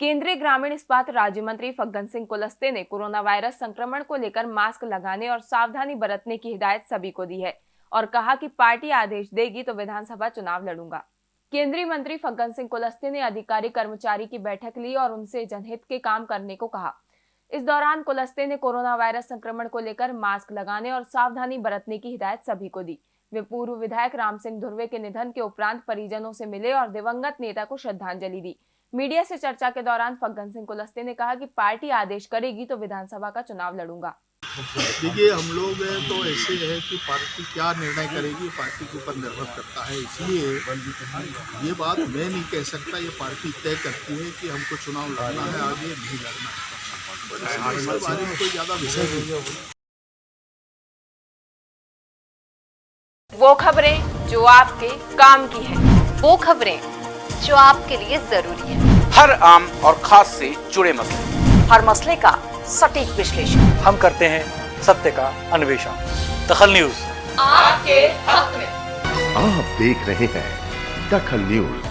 केंद्रीय ग्रामीण इस्पात राज्य मंत्री फग्गन सिंह कुलस्ते ने कोरोना वायरस संक्रमण को लेकर मास्क लगाने और सावधानी बरतने की हिदायत सभी को दी है और कहा कि पार्टी आदेश देगी तो विधानसभा चुनाव लड़ूँगा। केंद्रीय मंत्री फग्गन सिंह कुलस्ते ने अधिकारी कर्मचारी की बैठक ली और उनसे जनहित के काम करने को कहा। इस दौरान कुलस्ते ने कोरोना वायरस संक्रमण को लेकर मास्क लगाने और सावधानी बरतने की हिदायत सभी को दी। वे पूर्व विधायक राम सिंह धुर्वे के निधन के उपरांत परिजनों से मिले और दिवंगत नेता को श्रद्धांजलि दी। मीडिया से चर्चा के दौरान फग्गन सिंह कुलस्ते ने कहा कि पार्टी आदेश करेगी तो विधानसभा का चुनाव लड़ूँगा। देखिए हम लोग तो ऐसे है कि पार्टी क्या निर्णय करेगी पार्टी के ऊपर निर्भर करता है। इसलिए ये बात मैं नहीं कह सकता ये पार्टी तय करती है कि हमको चुनाव लड़ना है आगे नहीं लड़ना है। बारे में कोई ज़्यादा विषय नहीं है। वो खबरें जो आपके काम की है। वो खबरें जो आपके लिए ज़रूरी है। हर आम और खास से जुड़े मसले। हर मसले का सटीक विश्लेषण। हम करते हैं सत्य का अन्वेषण। दखल न्यूज़। आपके हक में। आप देख रहे हैं दखल न्यूज़।